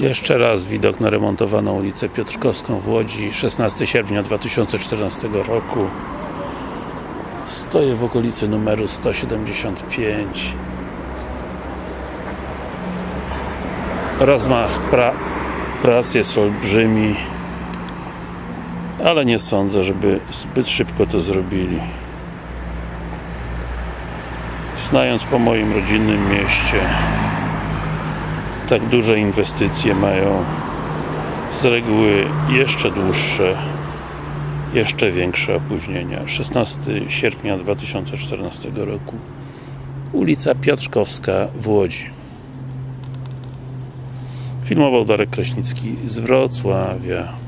Jeszcze raz widok na remontowaną ulicę Piotrkowską w Łodzi 16 sierpnia 2014 roku. Stoję w okolicy numeru 175 Rozmach pra prac jest olbrzymi ale nie sądzę, żeby zbyt szybko to zrobili. Znając po moim rodzinnym mieście tak duże inwestycje mają z reguły jeszcze dłuższe jeszcze większe opóźnienia. 16 sierpnia 2014 roku. Ulica Piotrkowska w Łodzi. Filmował Darek Kraśnicki z Wrocławia